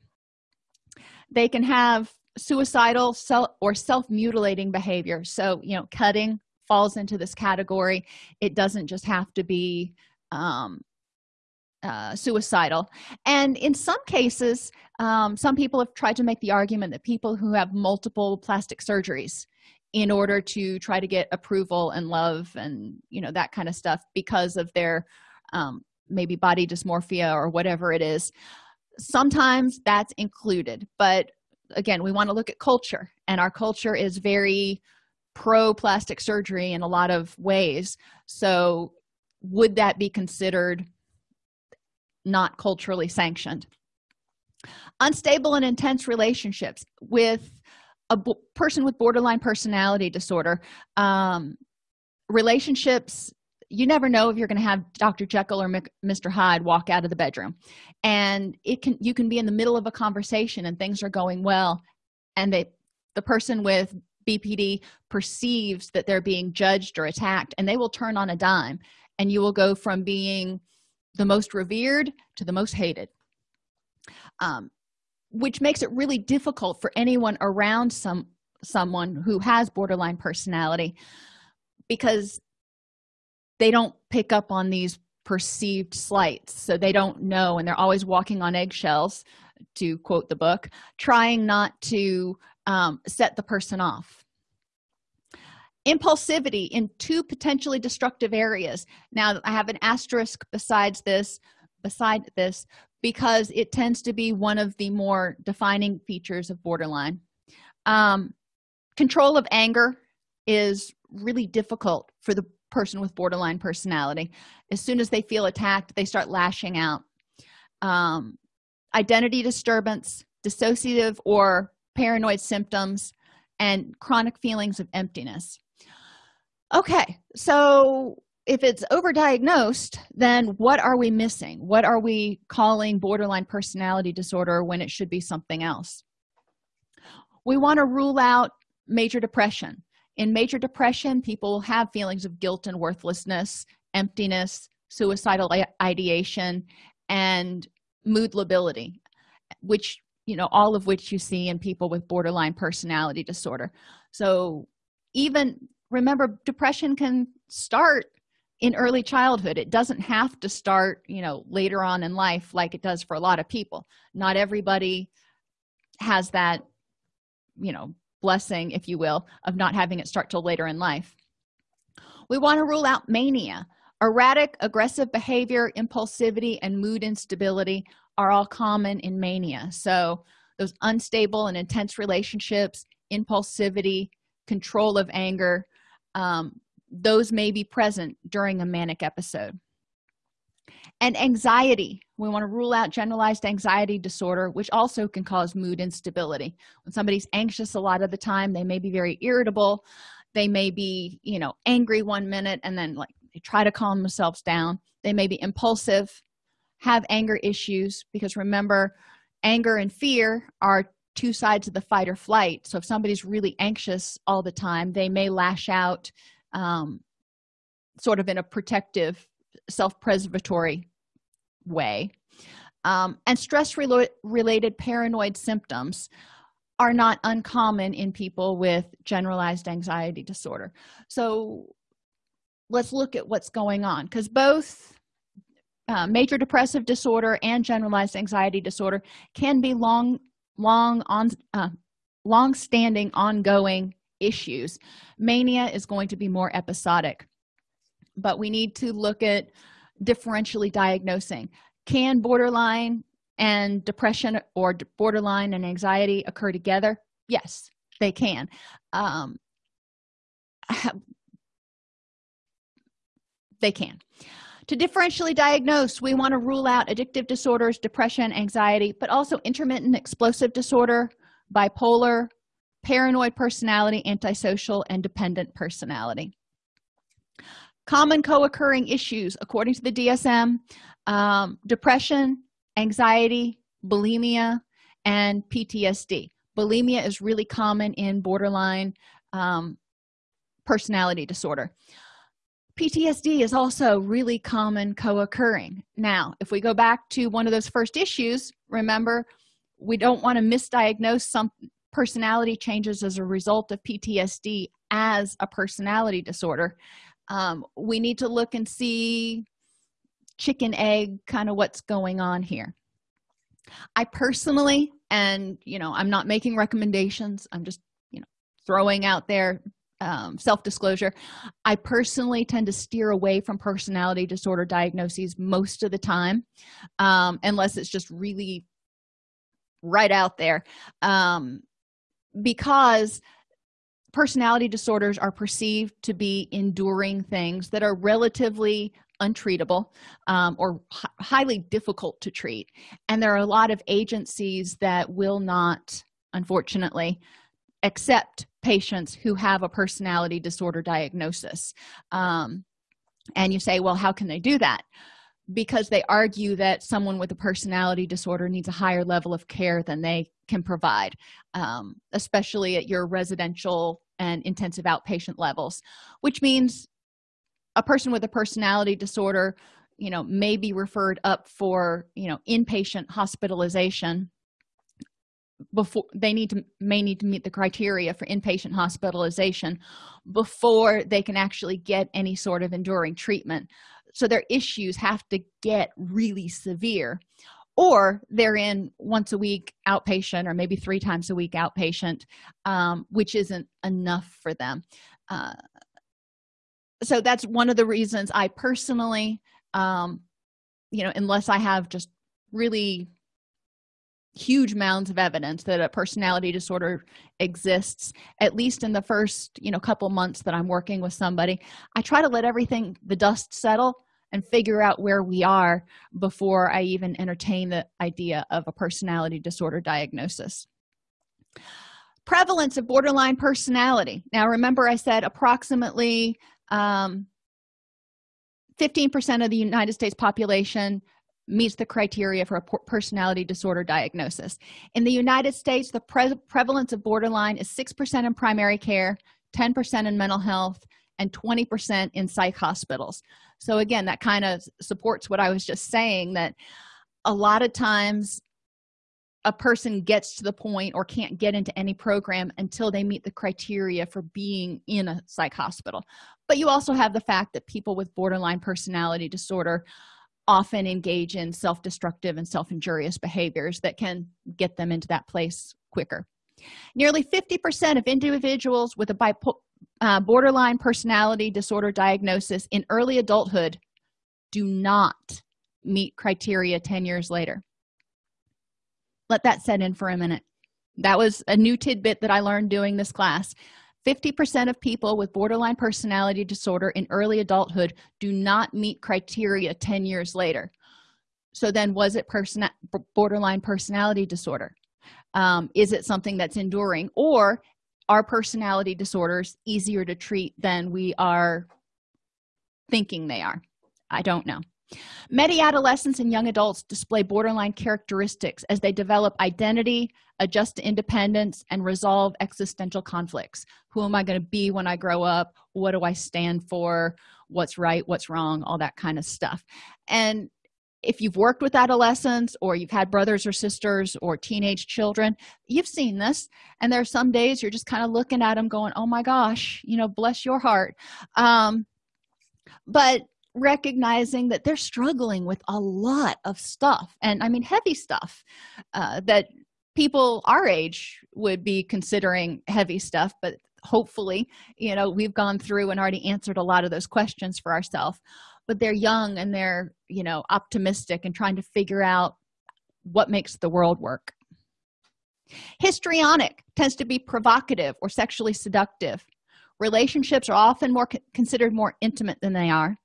They can have suicidal self or self-mutilating behavior. So you know cutting falls into this category. It doesn't just have to be um, uh, suicidal. And in some cases um, some people have tried to make the argument that people who have multiple plastic surgeries in order to try to get approval and love and you know that kind of stuff because of their um, maybe body dysmorphia or whatever it is sometimes that's included. But again we want to look at culture and our culture is very pro plastic surgery in a lot of ways. So would that be considered not culturally sanctioned? Unstable and intense relationships with a person with borderline personality disorder um, relationships you never know if you're going to have dr jekyll or mr hyde walk out of the bedroom. And it can you can be in the middle of a conversation and things are going well and they the person with bpd perceives that they're being judged or attacked and they will turn on a dime and you will go from being the most revered to the most hated. Um, which makes it really difficult for anyone around some someone who has borderline personality because they don't pick up on these perceived slights. So they don't know and they're always walking on eggshells to quote the book trying not to um, set the person off impulsivity in two potentially destructive areas. Now i have an asterisk besides this beside this because it tends to be one of the more defining features of borderline. Um, control of anger is really difficult for the person with borderline personality. As soon as they feel attacked they start lashing out. Um, identity disturbance dissociative or paranoid symptoms and chronic feelings of emptiness okay so if it's overdiagnosed then what are we missing? What are we calling borderline personality disorder when it should be something else? We want to rule out major depression. In major depression people have feelings of guilt and worthlessness emptiness suicidal ideation and mood lability which you know all of which you see in people with borderline personality disorder. So even remember depression can start in early childhood. It doesn't have to start you know later on in life like it does for a lot of people. Not everybody has that you know blessing if you will of not having it start till later in life. We want to rule out mania. Erratic aggressive behavior impulsivity and mood instability are all common in mania. So those unstable and intense relationships impulsivity control of anger um, those may be present during a manic episode. And anxiety we want to rule out generalized anxiety disorder which also can cause mood instability. When somebody's anxious a lot of the time they may be very irritable they may be you know angry one minute and then like they try to calm themselves down. They may be impulsive have anger issues because remember anger and fear are two sides of the fight or flight. So if somebody's really anxious all the time they may lash out um, sort of in a protective self-preservatory way. Um, and stress -relo related paranoid symptoms are not uncommon in people with generalized anxiety disorder. So let's look at what's going on because both uh, major depressive disorder and generalized anxiety disorder can be long long on uh, long standing ongoing issues. Mania is going to be more episodic but we need to look at differentially diagnosing. Can borderline and depression or borderline and anxiety occur together? Yes they can. Um, they can to differentially diagnose we want to rule out addictive disorders depression anxiety but also intermittent explosive disorder bipolar paranoid personality antisocial and dependent personality. Common co-occurring issues according to the dsm um, depression anxiety bulimia and ptsd bulimia is really common in borderline um, personality disorder ptsd is also really common co-occurring. Now if we go back to one of those first issues remember we don't want to misdiagnose some personality changes as a result of ptsd as a personality disorder. Um, we need to look and see chicken egg kind of what's going on here. I personally and you know i'm not making recommendations i'm just you know throwing out there um, self-disclosure i personally tend to steer away from personality disorder diagnoses most of the time um, unless it's just really right out there. Um, because personality disorders are perceived to be enduring things that are relatively untreatable um, or highly difficult to treat. And there are a lot of agencies that will not unfortunately accept patients who have a personality disorder diagnosis. Um, and you say well how can they do that? Because they argue that someone with a personality disorder needs a higher level of care than they can provide um, especially at your residential and intensive outpatient levels which means a person with a personality disorder you know may be referred up for you know inpatient hospitalization before they need to may need to meet the criteria for inpatient hospitalization before they can actually get any sort of enduring treatment. So their issues have to get really severe or they're in once a week outpatient or maybe three times a week outpatient um, which isn't enough for them. Uh, so that's one of the reasons i personally um, you know unless i have just really huge mounds of evidence that a personality disorder exists at least in the first you know couple months that i'm working with somebody. I try to let everything the dust settle and figure out where we are before i even entertain the idea of a personality disorder diagnosis. Prevalence of borderline personality. Now remember i said approximately 15 um, percent of the united states population meets the criteria for a personality disorder diagnosis. In the united states the pre prevalence of borderline is six percent in primary care 10 percent in mental health and 20 percent in psych hospitals. So again that kind of supports what i was just saying that a lot of times a person gets to the point or can't get into any program until they meet the criteria for being in a psych hospital. But you also have the fact that people with borderline personality disorder often engage in self-destructive and self-injurious behaviors that can get them into that place quicker. Nearly 50 percent of individuals with a bipolar uh, borderline personality disorder diagnosis in early adulthood do not meet criteria 10 years later. Let that set in for a minute. That was a new tidbit that i learned doing this class 50 percent of people with borderline personality disorder in early adulthood do not meet criteria 10 years later. So then was it person borderline personality disorder? Um, is it something that's enduring? Or are personality disorders easier to treat than we are thinking they are? I don't know many adolescents and young adults display borderline characteristics as they develop identity adjust to independence and resolve existential conflicts. Who am i going to be when i grow up? What do i stand for? What's right? What's wrong? All that kind of stuff. And if you've worked with adolescents or you've had brothers or sisters or teenage children you've seen this. And there are some days you're just kind of looking at them going oh my gosh you know bless your heart. Um, but recognizing that they're struggling with a lot of stuff and i mean heavy stuff uh, that people our age would be considering heavy stuff but hopefully you know we've gone through and already answered a lot of those questions for ourselves. But they're young and they're you know optimistic and trying to figure out what makes the world work. Histrionic tends to be provocative or sexually seductive. Relationships are often more considered more intimate than they are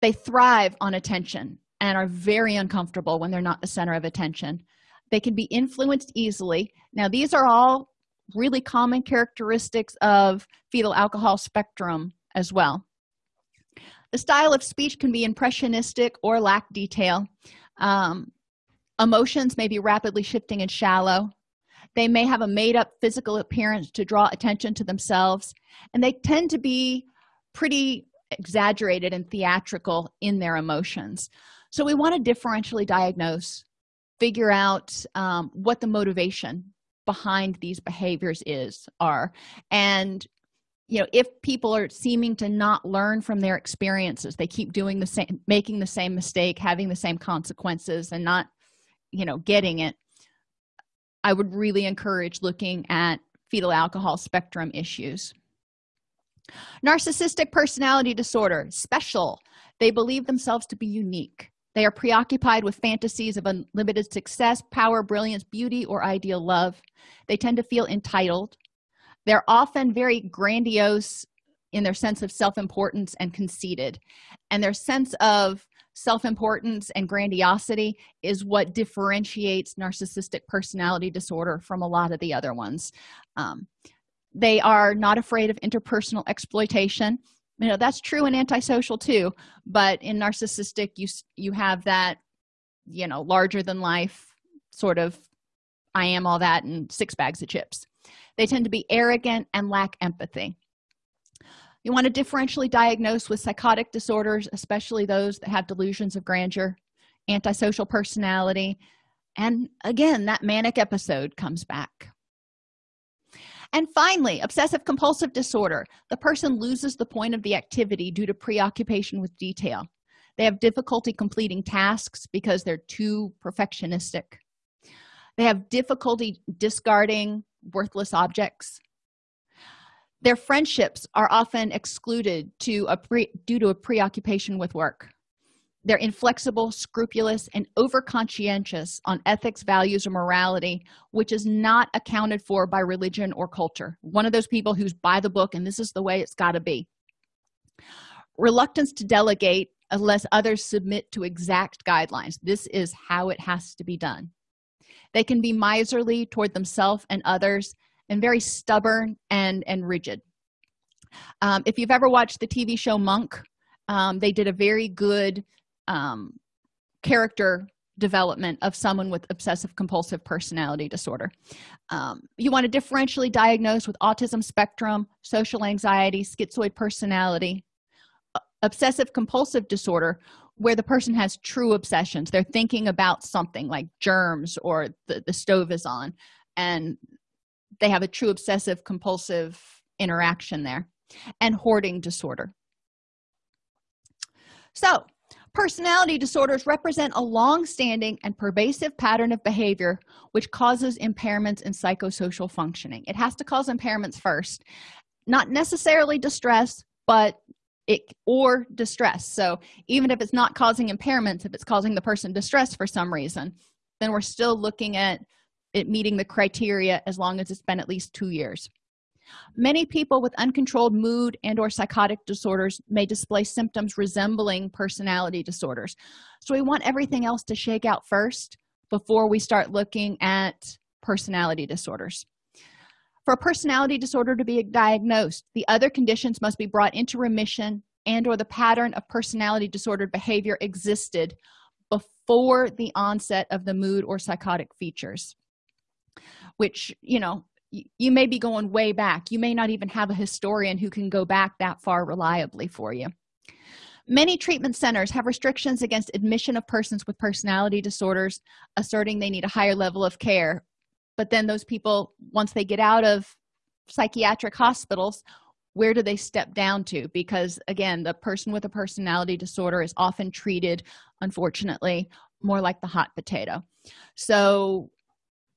they thrive on attention and are very uncomfortable when they're not the center of attention. They can be influenced easily. Now these are all really common characteristics of fetal alcohol spectrum as well. The style of speech can be impressionistic or lack detail. Um, emotions may be rapidly shifting and shallow. They may have a made-up physical appearance to draw attention to themselves and they tend to be pretty exaggerated and theatrical in their emotions. So we want to differentially diagnose figure out um, what the motivation behind these behaviors is are. And you know if people are seeming to not learn from their experiences they keep doing the same making the same mistake having the same consequences and not you know getting it i would really encourage looking at fetal alcohol spectrum issues narcissistic personality disorder special. They believe themselves to be unique. They are preoccupied with fantasies of unlimited success power brilliance beauty or ideal love. They tend to feel entitled. They're often very grandiose in their sense of self-importance and conceited. And their sense of self-importance and grandiosity is what differentiates narcissistic personality disorder from a lot of the other ones. Um, they are not afraid of interpersonal exploitation. You know that's true in antisocial too but in narcissistic you you have that you know larger than life sort of i am all that and six bags of chips. They tend to be arrogant and lack empathy. You want to differentially diagnose with psychotic disorders especially those that have delusions of grandeur antisocial personality and again that manic episode comes back and finally obsessive compulsive disorder. The person loses the point of the activity due to preoccupation with detail. They have difficulty completing tasks because they're too perfectionistic. They have difficulty discarding worthless objects. Their friendships are often excluded to pre due to a preoccupation with work they're inflexible scrupulous and over conscientious on ethics values or morality which is not accounted for by religion or culture. One of those people who's by the book and this is the way it's got to be. Reluctance to delegate unless others submit to exact guidelines. This is how it has to be done. They can be miserly toward themselves and others and very stubborn and and rigid. Um, if you've ever watched the tv show monk um, they did a very good um, character development of someone with obsessive compulsive personality disorder. Um, you want to differentially diagnose with autism spectrum social anxiety schizoid personality obsessive compulsive disorder where the person has true obsessions. They're thinking about something like germs or the, the stove is on and they have a true obsessive compulsive interaction there and hoarding disorder. So personality disorders represent a long-standing and pervasive pattern of behavior which causes impairments in psychosocial functioning. It has to cause impairments first not necessarily distress but it or distress. So even if it's not causing impairments if it's causing the person distress for some reason then we're still looking at it meeting the criteria as long as it's been at least two years many people with uncontrolled mood and or psychotic disorders may display symptoms resembling personality disorders. So we want everything else to shake out first before we start looking at personality disorders. For a personality disorder to be diagnosed the other conditions must be brought into remission and or the pattern of personality disordered behavior existed before the onset of the mood or psychotic features which you know you may be going way back. You may not even have a historian who can go back that far reliably for you. Many treatment centers have restrictions against admission of persons with personality disorders asserting they need a higher level of care. But then those people once they get out of psychiatric hospitals where do they step down to? Because again the person with a personality disorder is often treated unfortunately more like the hot potato. So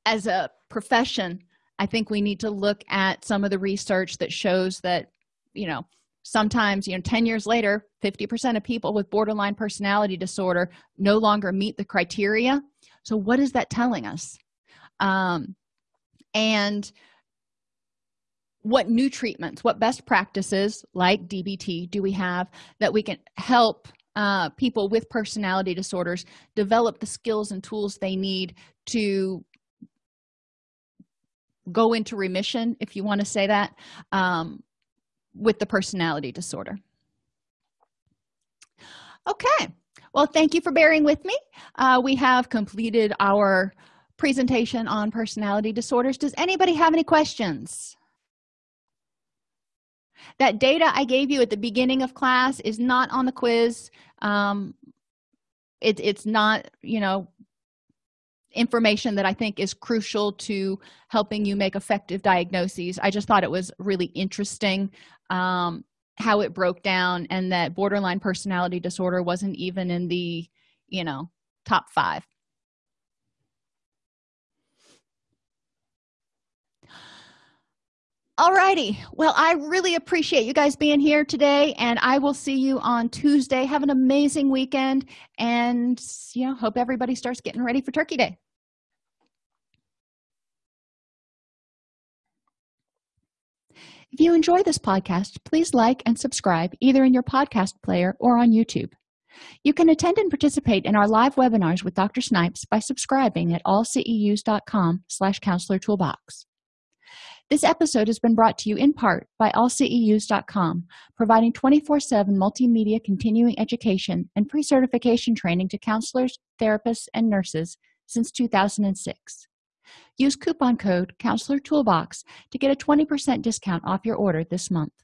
as a profession i think we need to look at some of the research that shows that you know sometimes you know 10 years later 50 percent of people with borderline personality disorder no longer meet the criteria. So what is that telling us? Um and what new treatments what best practices like dbt do we have that we can help uh, people with personality disorders develop the skills and tools they need to go into remission if you want to say that um, with the personality disorder. Okay. Well thank you for bearing with me. Uh, we have completed our presentation on personality disorders. Does anybody have any questions? That data i gave you at the beginning of class is not on the quiz. Um, it, it's not you know information that i think is crucial to helping you make effective diagnoses i just thought it was really interesting um, how it broke down and that borderline personality disorder wasn't even in the you know top five Alrighty. Well, I really appreciate you guys being here today, and I will see you on Tuesday. Have an amazing weekend, and you know, hope everybody starts getting ready for Turkey Day. If you enjoy this podcast, please like and subscribe either in your podcast player or on YouTube. You can attend and participate in our live webinars with Dr. Snipes by subscribing at allceus.com slash counselor toolbox. This episode has been brought to you in part by allceus.com, providing 24 7 multimedia continuing education and pre certification training to counselors, therapists, and nurses since 2006. Use coupon code Counselor Toolbox to get a 20% discount off your order this month.